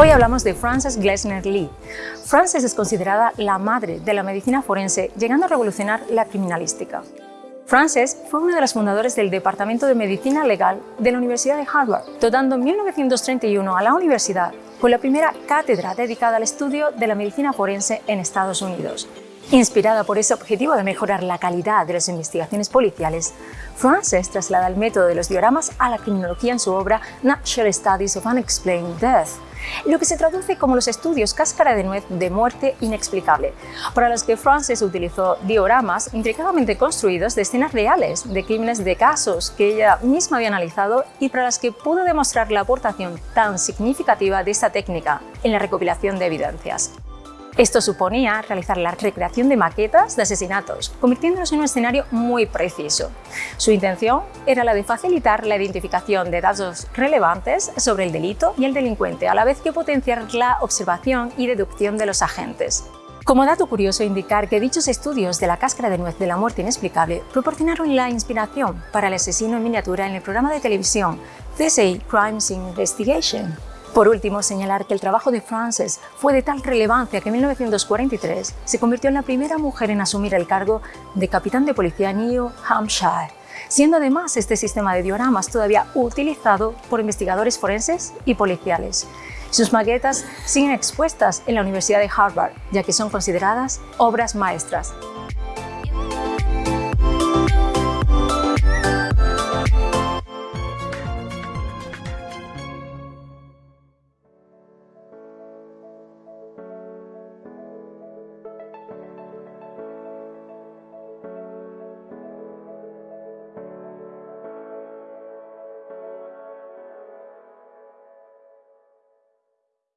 Hoy hablamos de Frances Glessner Lee. Frances es considerada la madre de la medicina forense, llegando a revolucionar la criminalística. Frances fue uno de los fundadores del Departamento de Medicina Legal de la Universidad de Harvard, dotando en 1931 a la universidad con la primera cátedra dedicada al estudio de la medicina forense en Estados Unidos. Inspirada por ese objetivo de mejorar la calidad de las investigaciones policiales, Frances traslada el método de los dioramas a la criminología en su obra Natural Studies of Unexplained Death, lo que se traduce como los estudios cáscara de nuez de muerte inexplicable, para los que Frances utilizó dioramas intricadamente construidos de escenas reales de crímenes de casos que ella misma había analizado y para las que pudo demostrar la aportación tan significativa de esta técnica en la recopilación de evidencias. Esto suponía realizar la recreación de maquetas de asesinatos, convirtiéndolos en un escenario muy preciso. Su intención era la de facilitar la identificación de datos relevantes sobre el delito y el delincuente, a la vez que potenciar la observación y deducción de los agentes. Como dato curioso indicar que dichos estudios de la cáscara de nuez de la muerte inexplicable proporcionaron la inspiración para el asesino en miniatura en el programa de televisión CSI Crimes Investigation. Por último, señalar que el trabajo de Frances fue de tal relevancia que en 1943 se convirtió en la primera mujer en asumir el cargo de capitán de policía en New Hampshire, siendo además este sistema de dioramas todavía utilizado por investigadores forenses y policiales. Sus maquetas siguen expuestas en la Universidad de Harvard, ya que son consideradas obras maestras.